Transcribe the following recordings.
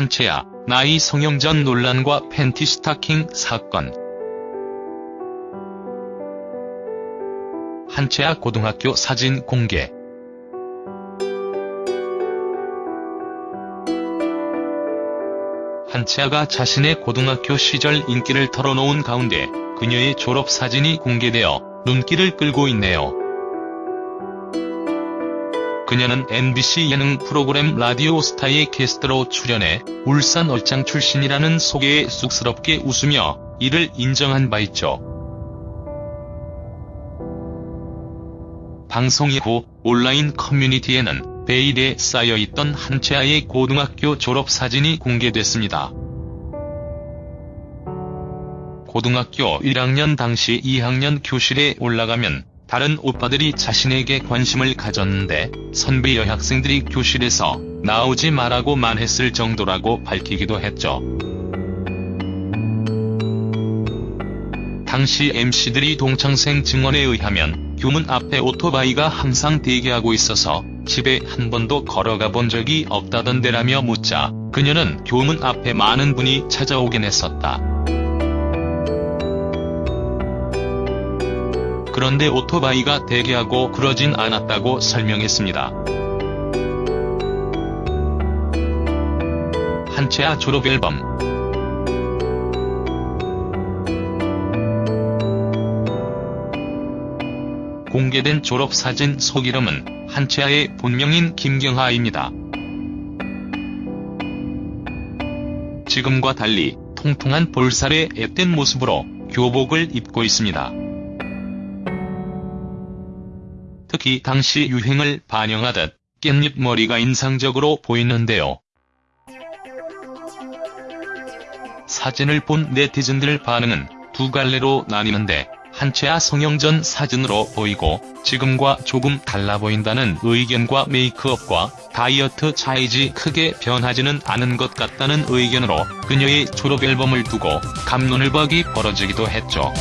한채아, 나이 성형전 논란과 팬티 스타킹 사건. 한채아 고등학교 사진 공개. 한채아가 자신의 고등학교 시절 인기를 털어놓은 가운데 그녀의 졸업사진이 공개되어 눈길을 끌고 있네요. 그녀는 MBC 예능 프로그램 라디오 스타의 게스트로 출연해 울산 얼짱 출신이라는 소개에 쑥스럽게 웃으며 이를 인정한 바 있죠. 방송 이후 온라인 커뮤니티에는 베일에 쌓여있던 한채아의 고등학교 졸업 사진이 공개됐습니다. 고등학교 1학년 당시 2학년 교실에 올라가면 다른 오빠들이 자신에게 관심을 가졌는데 선배 여학생들이 교실에서 나오지 말라고 말했을 정도라고 밝히기도 했죠. 당시 MC들이 동창생 증언에 의하면 교문 앞에 오토바이가 항상 대기하고 있어서 집에 한 번도 걸어가 본 적이 없다던데라며 묻자 그녀는 교문 앞에 많은 분이 찾아오긴 했었다. 그런데 오토바이가 대기하고 그러진 않았다고 설명했습니다. 한채아 졸업앨범 공개된 졸업사진 속 이름은 한채아의 본명인 김경하입니다. 지금과 달리 통통한 볼살의 앳된 모습으로 교복을 입고 있습니다. 특히 당시 유행을 반영하듯 깻잎 머리가 인상적으로 보이는데요. 사진을 본 네티즌들 반응은 두 갈래로 나뉘는데 한채아 성형전 사진으로 보이고 지금과 조금 달라 보인다는 의견과 메이크업과 다이어트 차이지 크게 변하지는 않은 것 같다는 의견으로 그녀의 졸업앨범을 두고 감론을 박이 벌어지기도 했죠.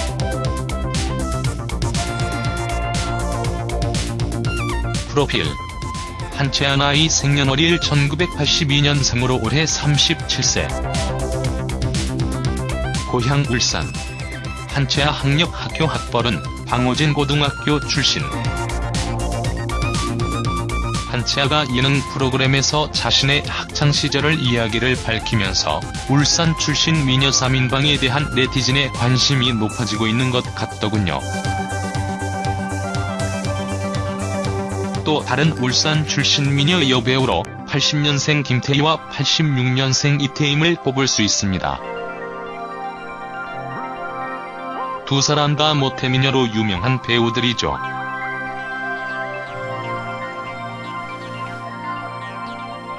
프로필. 한채아 나이 생년월일 1982년생으로 올해 37세. 고향 울산. 한채아 학력학교 학벌은 방호진 고등학교 출신. 한채아가 예능 프로그램에서 자신의 학창시절을 이야기를 밝히면서 울산 출신 미녀 3인방에 대한 네티즌의 관심이 높아지고 있는 것 같더군요. 또 다른 울산 출신 미녀 여배우로 80년생 김태희와 86년생 이태임을 뽑을 수 있습니다. 두 사람 다 모태미녀로 유명한 배우들이죠.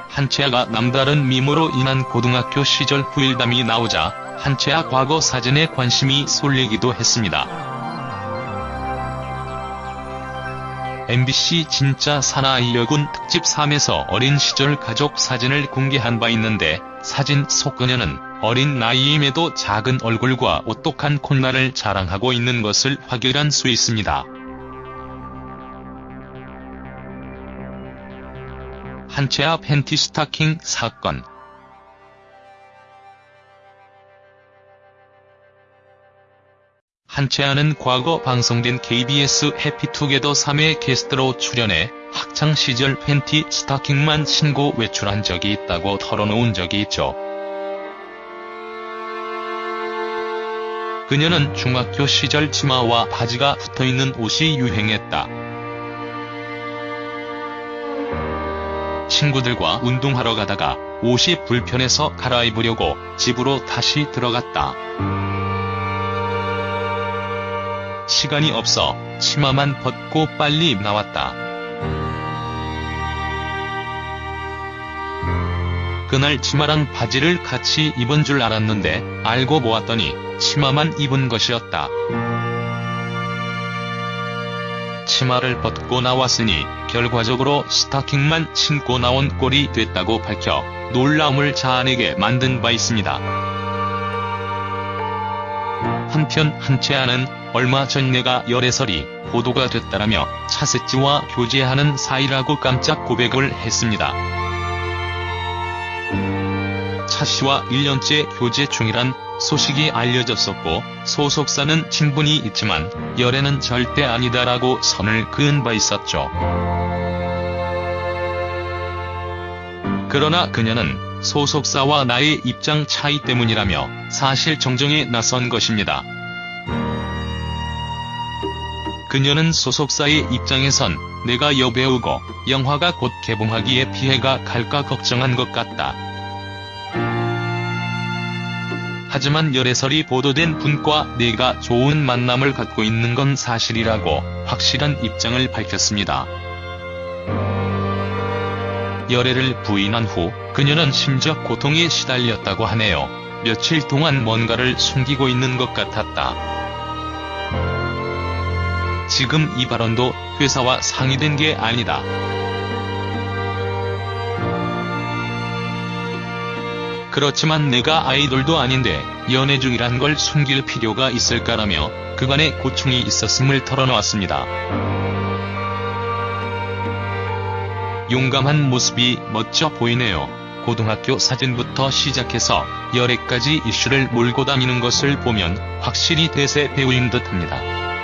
한채아가 남다른 미모로 인한 고등학교 시절 후일담이 나오자 한채아 과거 사진에 관심이 쏠리기도 했습니다. MBC 진짜 사나이 여군 특집 3에서 어린 시절 가족 사진을 공개한 바 있는데 사진 속 그녀는 어린 나이임에도 작은 얼굴과 오똑한 콧날을 자랑하고 있는 것을 확인할 수 있습니다. 한채아 팬티 스타킹 사건 한채 아는 과거 방송된 KBS 해피투게더 3회 게스트로 출연해 학창시절 팬티 스타킹만 신고 외출한 적이 있다고 털어놓은 적이 있죠. 그녀는 중학교 시절 치마와 바지가 붙어있는 옷이 유행했다. 친구들과 운동하러 가다가 옷이 불편해서 갈아입으려고 집으로 다시 들어갔다. 시간이 없어 치마만 벗고 빨리 나왔다. 그날 치마랑 바지를 같이 입은 줄 알았는데 알고 보았더니 치마만 입은 것이었다. 치마를 벗고 나왔으니 결과적으로 스타킹만 신고 나온 꼴이 됐다고 밝혀 놀라움을 자아내게 만든 바 있습니다. 한편 한채아는 얼마 전 내가 열애설이 보도가 됐다라며 차세찌와 교제하는 사이라고 깜짝 고백을 했습니다. 사씨와 1년째 교제 중이란 소식이 알려졌었고 소속사는 친분이 있지만 열애는 절대 아니다라고 선을 그은 바 있었죠. 그러나 그녀는 소속사와 나의 입장 차이 때문이라며 사실 정정에 나선 것입니다. 그녀는 소속사의 입장에선 내가 여배우고 영화가 곧 개봉하기에 피해가 갈까 걱정한 것 같다. 하지만 열애설이 보도된 분과 내가 좋은 만남을 갖고 있는 건 사실이라고 확실한 입장을 밝혔습니다. 열애를 부인한 후 그녀는 심적 고통에 시달렸다고 하네요. 며칠 동안 뭔가를 숨기고 있는 것 같았다. 지금 이 발언도 회사와 상의된 게 아니다. 그렇지만 내가 아이돌도 아닌데 연애 중이란 걸 숨길 필요가 있을까라며 그간의 고충이 있었음을 털어놓았습니다. 용감한 모습이 멋져 보이네요. 고등학교 사진부터 시작해서 열애까지 이슈를 몰고 다니는 것을 보면 확실히 대세 배우인 듯합니다.